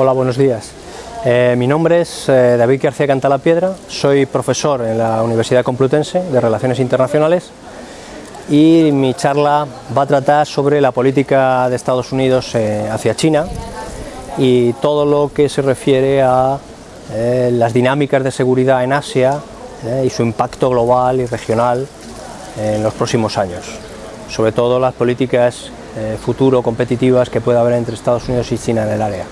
Hola, buenos días. Eh, mi nombre es eh, David García Cantalapiedra, soy profesor en la Universidad Complutense de Relaciones Internacionales y mi charla va a tratar sobre la política de Estados Unidos eh, hacia China y todo lo que se refiere a las dinámicas de seguridad en Asia y su impacto global y regional en los próximos años, sobre todo las políticas futuro competitivas que pueda haber entre Estados Unidos y China en el área.